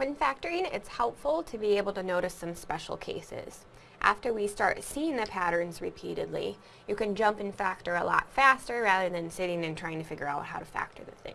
When factoring, it's helpful to be able to notice some special cases. After we start seeing the patterns repeatedly, you can jump and factor a lot faster rather than sitting and trying to figure out how to factor the thing.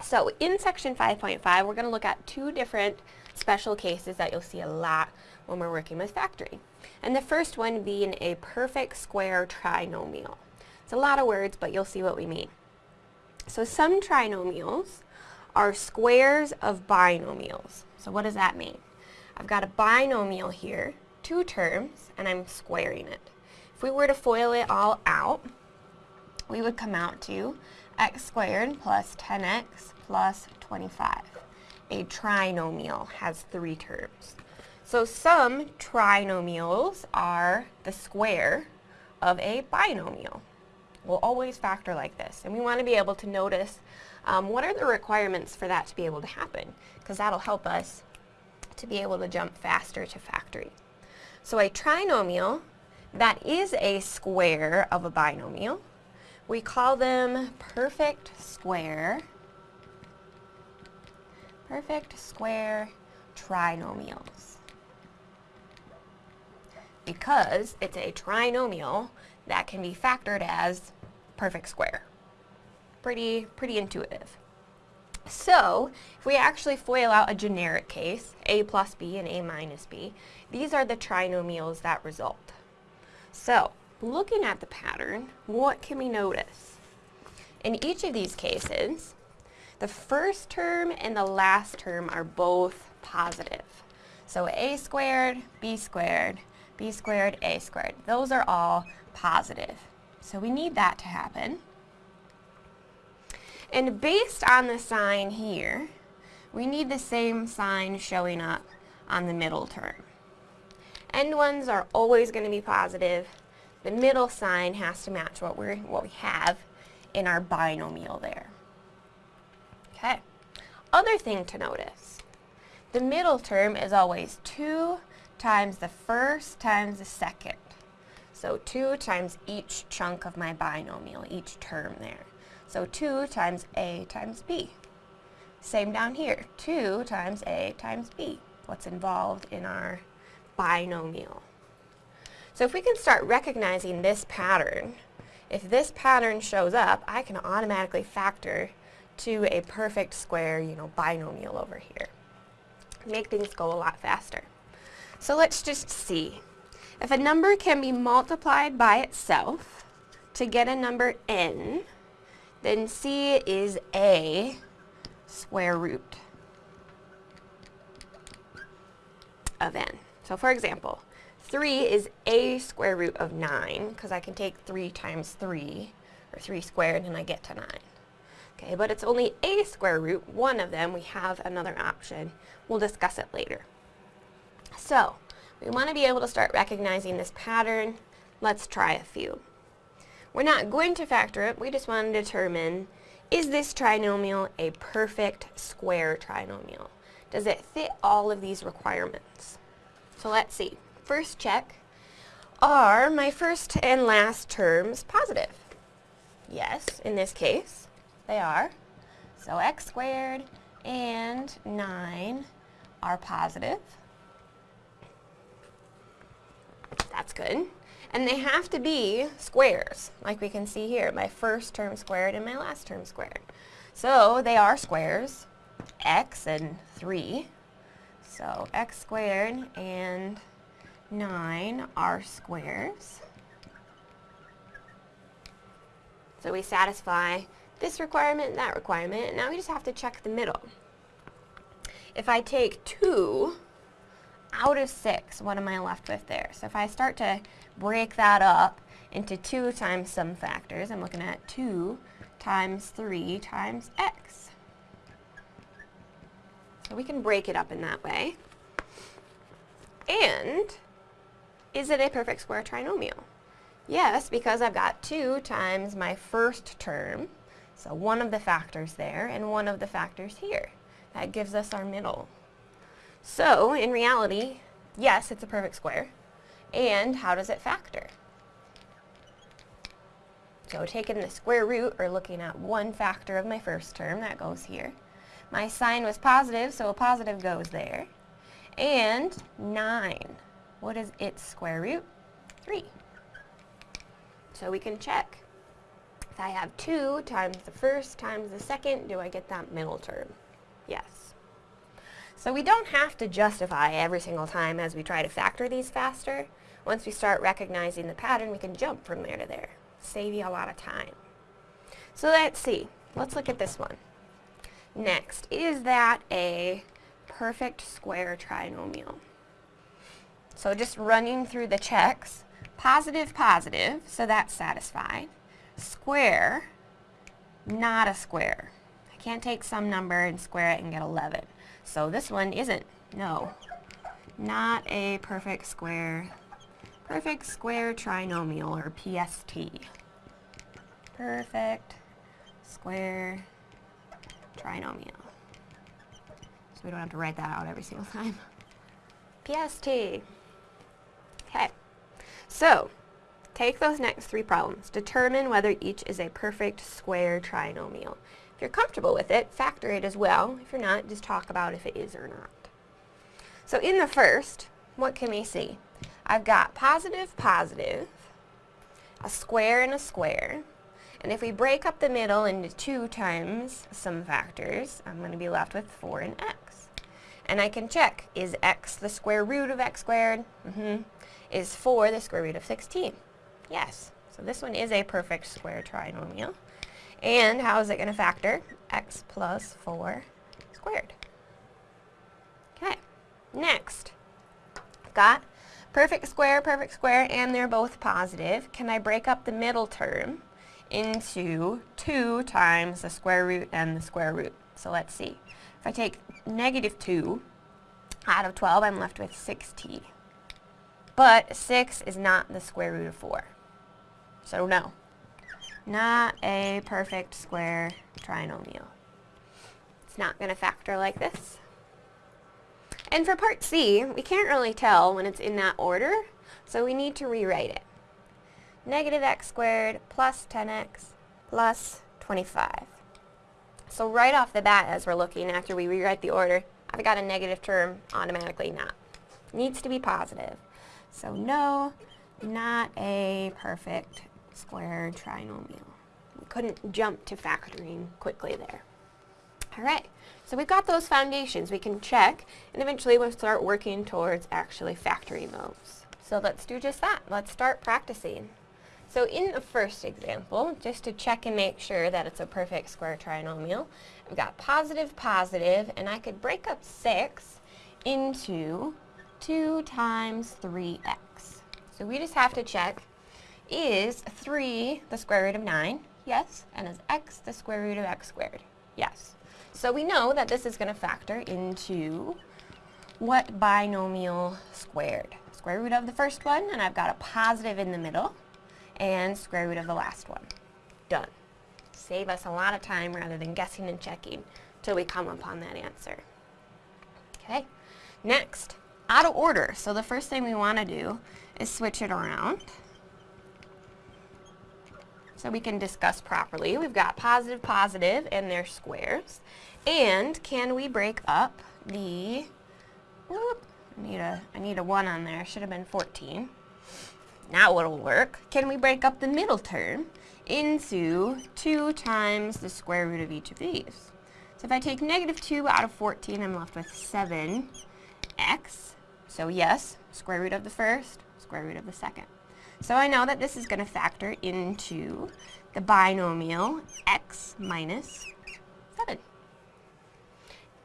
So in section 5.5, we're going to look at two different special cases that you'll see a lot when we're working with factoring. And the first one being a perfect square trinomial. It's a lot of words, but you'll see what we mean. So some trinomials are squares of binomials. So what does that mean? I've got a binomial here, two terms, and I'm squaring it. If we were to FOIL it all out, we would come out to x squared plus 10x plus 25. A trinomial has three terms. So some trinomials are the square of a binomial. We'll always factor like this, and we want to be able to notice um, what are the requirements for that to be able to happen, because that'll help us to be able to jump faster to factoring. So a trinomial that is a square of a binomial, we call them perfect square, perfect square trinomials. Because it's a trinomial that can be factored as perfect square pretty, pretty intuitive. So, if we actually FOIL out a generic case, a plus b and a minus b, these are the trinomials that result. So, looking at the pattern, what can we notice? In each of these cases, the first term and the last term are both positive. So a squared, b squared, b squared, a squared. Those are all positive. So we need that to happen. And based on the sign here, we need the same sign showing up on the middle term. End ones are always going to be positive. The middle sign has to match what, we're, what we have in our binomial there. Okay. Other thing to notice, the middle term is always 2 times the first times the second. So 2 times each chunk of my binomial, each term there. So 2 times A times B. Same down here, 2 times A times B. What's involved in our binomial. So if we can start recognizing this pattern, if this pattern shows up, I can automatically factor to a perfect square, you know, binomial over here. Make things go a lot faster. So let's just see. If a number can be multiplied by itself to get a number n, then C is a square root of n. So for example, 3 is a square root of 9, because I can take 3 times 3, or 3 squared, and I get to 9. Okay, but it's only a square root, one of them, we have another option. We'll discuss it later. So, we want to be able to start recognizing this pattern. Let's try a few. We're not going to factor it, we just want to determine, is this trinomial a perfect square trinomial? Does it fit all of these requirements? So let's see. First check, are my first and last terms positive? Yes, in this case, they are. So x squared and 9 are positive. That's good. And they have to be squares, like we can see here, my first term squared and my last term squared. So they are squares, x and 3. So x squared and 9 are squares. So we satisfy this requirement and that requirement, and now we just have to check the middle. If I take 2 out of 6, what am I left with there? So if I start to break that up into 2 times some factors, I'm looking at 2 times 3 times x. So we can break it up in that way. And is it a perfect square trinomial? Yes, because I've got 2 times my first term, so one of the factors there and one of the factors here. That gives us our middle. So, in reality, yes, it's a perfect square. And how does it factor? So taking the square root, or looking at one factor of my first term, that goes here, My sign was positive, so a positive goes there. And 9. What is its square root? 3. So we can check. If I have 2 times the first times the second, do I get that middle term? Yes. So we don't have to justify every single time as we try to factor these faster. Once we start recognizing the pattern, we can jump from there to there. Save you a lot of time. So let's see. Let's look at this one. Next, is that a perfect square trinomial? So just running through the checks, positive, positive, so that's satisfied. Square, not a square. I can't take some number and square it and get 11. So this one isn't. No. Not a perfect square. Perfect square trinomial, or PST. Perfect square trinomial. So we don't have to write that out every single time. PST. Okay. So, take those next three problems. Determine whether each is a perfect square trinomial. If you're comfortable with it, factor it as well. If you're not, just talk about if it is or not. So in the first, what can we see? I've got positive, positive, a square and a square, and if we break up the middle into 2 times some factors, I'm going to be left with 4 and x. And I can check, is x the square root of x squared? Mm -hmm. Is 4 the square root of 16? Yes. So this one is a perfect square trinomial. And how is it going to factor? x plus 4 squared. Okay. Next, got perfect square, perfect square, and they're both positive. Can I break up the middle term? into 2 times the square root and the square root. So let's see. If I take negative 2 out of 12, I'm left with 6t. But 6 is not the square root of 4. So no. Not a perfect square trinomial. It's not going to factor like this. And for part C, we can't really tell when it's in that order, so we need to rewrite it negative x squared plus 10x plus 25. So right off the bat, as we're looking after we rewrite the order, I've got a negative term automatically not. Needs to be positive. So no, not a perfect square trinomial. We couldn't jump to factoring quickly there. Alright, so we've got those foundations we can check, and eventually we'll start working towards actually factoring those. So let's do just that. Let's start practicing. So in the first example, just to check and make sure that it's a perfect square trinomial, I've got positive, positive, and I could break up 6 into 2 times 3x. So we just have to check, is 3 the square root of 9? Yes. And is x the square root of x squared? Yes. So we know that this is going to factor into what binomial squared? Square root of the first one, and I've got a positive in the middle and square root of the last one. Done. Save us a lot of time rather than guessing and checking till we come upon that answer. Okay, next, out of order. So the first thing we want to do is switch it around so we can discuss properly. We've got positive, positive, and their squares. And can we break up the, whoop, I need a, I need a 1 on there, should have been 14. Now it'll work. Can we break up the middle term into 2 times the square root of each of these? So if I take negative 2 out of 14, I'm left with 7x. So yes, square root of the first, square root of the second. So I know that this is going to factor into the binomial x minus 7.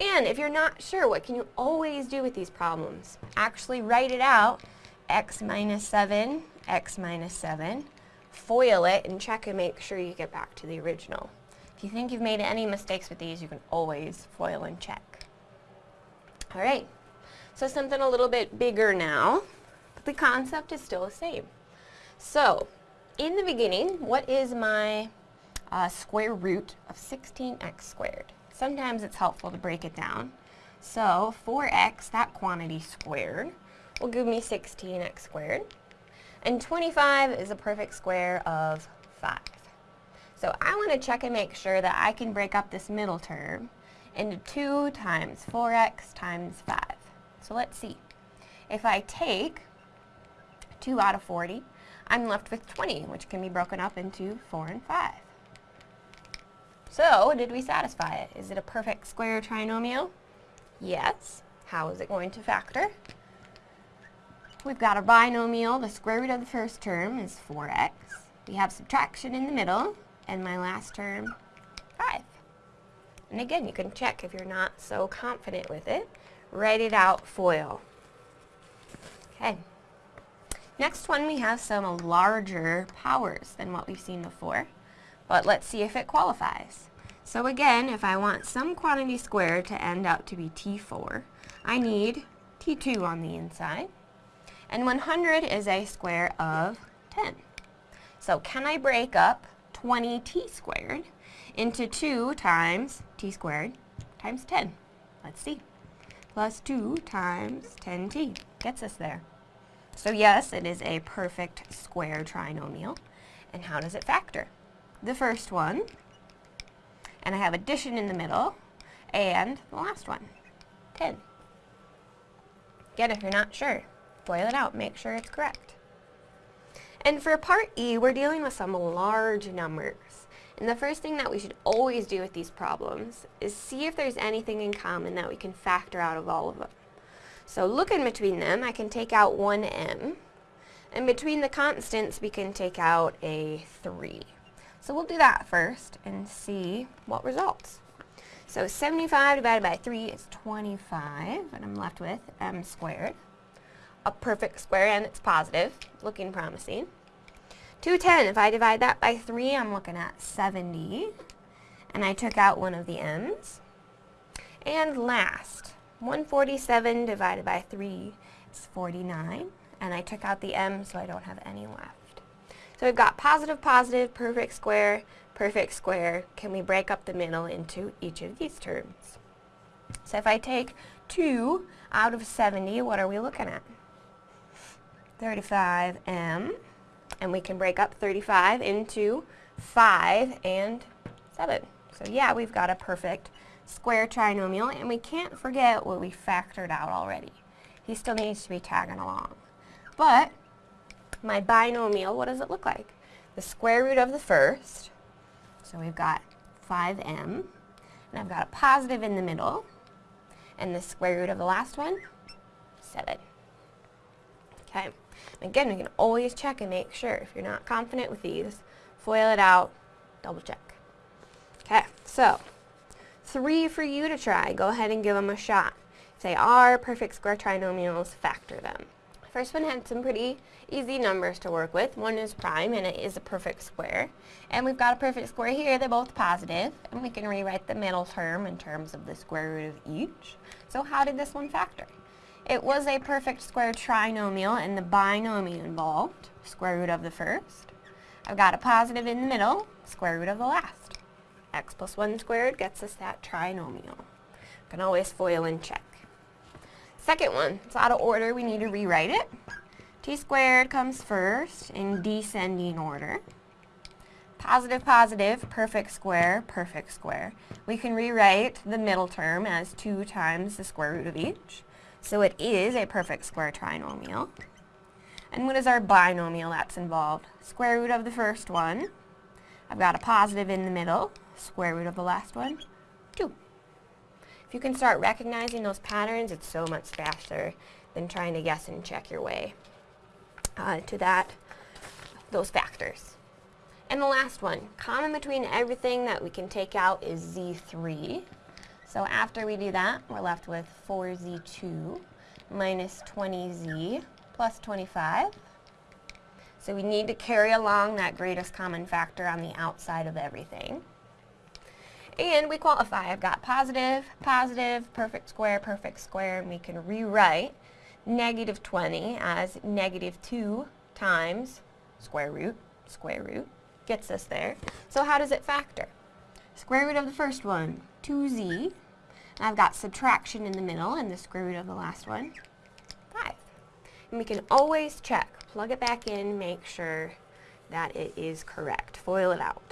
And if you're not sure, what can you always do with these problems? Actually write it out x minus 7, x minus 7, FOIL it, and check and make sure you get back to the original. If you think you've made any mistakes with these, you can always FOIL and check. All right, so something a little bit bigger now, but the concept is still the same. So, in the beginning, what is my uh, square root of 16x squared? Sometimes it's helpful to break it down. So, 4x, that quantity squared, will give me 16x squared. And 25 is a perfect square of 5. So I want to check and make sure that I can break up this middle term into 2 times 4x times 5. So let's see. If I take 2 out of 40, I'm left with 20, which can be broken up into 4 and 5. So, did we satisfy it? Is it a perfect square trinomial? Yes. How is it going to factor? We've got a binomial. The square root of the first term is 4x. We have subtraction in the middle, and my last term, 5. And again, you can check if you're not so confident with it. Write it out, FOIL. Okay. Next one, we have some larger powers than what we've seen before. But let's see if it qualifies. So again, if I want some quantity squared to end up to be T4, I need T2 on the inside. And 100 is a square of 10. So can I break up 20t squared into 2 times t squared times 10? Let's see. Plus 2 times 10t gets us there. So yes, it is a perfect square trinomial. And how does it factor? the first one, and I have addition in the middle, and the last one, 10. Again, if you're not sure, FOIL it out, make sure it's correct. And for part E, we're dealing with some large numbers. And the first thing that we should always do with these problems is see if there's anything in common that we can factor out of all of them. So looking between them, I can take out 1m, and between the constants, we can take out a 3. So we'll do that first and see what results. So 75 divided by 3 is 25, and I'm left with m squared. A perfect square, and it's positive, looking promising. 210, if I divide that by 3, I'm looking at 70. And I took out one of the m's. And last, 147 divided by 3 is 49. And I took out the m, so I don't have any left. So we've got positive, positive, perfect square, perfect square. Can we break up the middle into each of these terms? So if I take 2 out of 70, what are we looking at? 35m. And we can break up 35 into 5 and 7. So yeah, we've got a perfect square trinomial, and we can't forget what we factored out already. He still needs to be tagging along. But my binomial, what does it look like? The square root of the first, so we've got 5m, and I've got a positive in the middle, and the square root of the last one, 7. Okay, again, we can always check and make sure. If you're not confident with these, FOIL it out, double check. Okay, so, three for you to try. Go ahead and give them a shot. If they are perfect square trinomials, factor them. First one had some pretty easy numbers to work with. One is prime, and it is a perfect square. And we've got a perfect square here. They're both positive, and we can rewrite the middle term in terms of the square root of each. So how did this one factor? It was a perfect square trinomial, and the binomial involved, square root of the first. I've got a positive in the middle, square root of the last. X plus 1 squared gets us that trinomial. Can always FOIL and check. Second one, it's out of order, we need to rewrite it. t squared comes first in descending order. Positive, positive, perfect square, perfect square. We can rewrite the middle term as 2 times the square root of each. So it is a perfect square trinomial. And what is our binomial that's involved? Square root of the first one. I've got a positive in the middle. Square root of the last one, 2. If you can start recognizing those patterns, it's so much faster than trying to guess and check your way uh, to that, those factors. And the last one, common between everything that we can take out is Z3. So after we do that, we're left with 4Z2 minus 20Z plus 25. So we need to carry along that greatest common factor on the outside of everything. And we qualify. I've got positive, positive, perfect square, perfect square, and we can rewrite negative 20 as negative 2 times square root, square root, gets us there. So how does it factor? Square root of the first one, 2z. I've got subtraction in the middle, and the square root of the last one, 5. And we can always check, plug it back in, make sure that it is correct. FOIL it out.